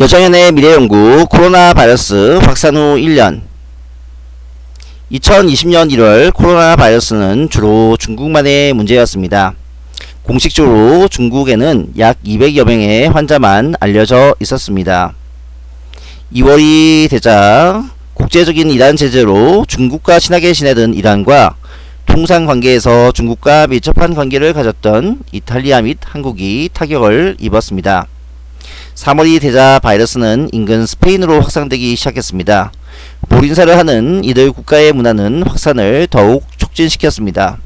여정연의 미래연구 코로나 바이러스 확산 후 1년 2020년 1월 코로나 바이러스는 주로 중국만의 문제였습니다. 공식적으로 중국에는 약 200여 명의 환자만 알려져 있었습니다. 2월이 되자 국제적인 이란 제재로 중국과 친하게 지내던 이란과 통상 관계에서 중국과 밀접한 관계를 가졌던 이탈리아 및 한국이 타격을 입었습니다. 3월이 되자 바이러스는 인근 스페인으로 확산되기 시작했습니다. 보린사를 하는 이들 국가의 문화는 확산을 더욱 촉진시켰습니다.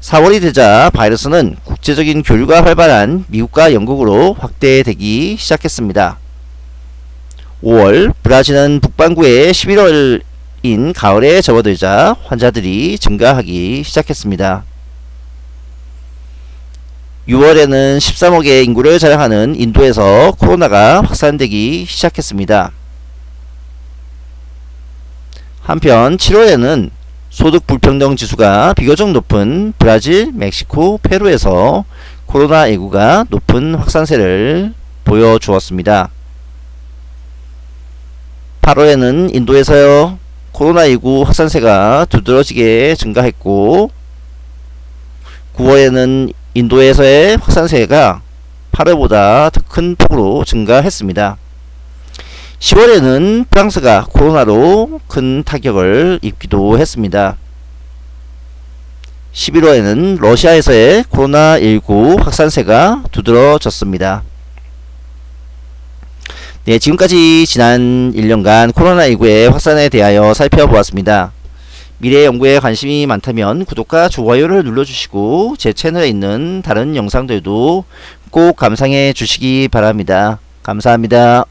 4월이 되자 바이러스는 국제적인 교류가 활발한 미국과 영국으로 확대되기 시작했습니다. 5월 브라질은 북반구에 11월인 가을에 접어들자 환자들이 증가하기 시작했습니다. 6월에는 13억의 인구를 자랑하는 인도에서 코로나가 확산되기 시작했습니다. 한편 7월에는 소득 불평등 지수가 비교적 높은 브라질, 멕시코, 페루에서 코로나19가 높은 확산세를 보여주었습니다. 8월에는 인도에서 코로나19 확산세가 두드러지게 증가했고 9월에는 인도에서의 확산세가 8월보다 더 큰 폭으로 증가했습니다. 10월에는 프랑스가 코로나로 큰 타격을 입기도 했습니다. 11월에는 러시아에서의 코로나19 확산세가 두드러졌습니다. 네, 지금까지 지난 1년간 코로나19의 확산에 대하여 살펴보았습니다. 미래 연구에 관심이 많다면 구독과 좋아요를 눌러주시고 제 채널에 있는 다른 영상들도 꼭 감상해 주시기 바랍니다. 감사합니다.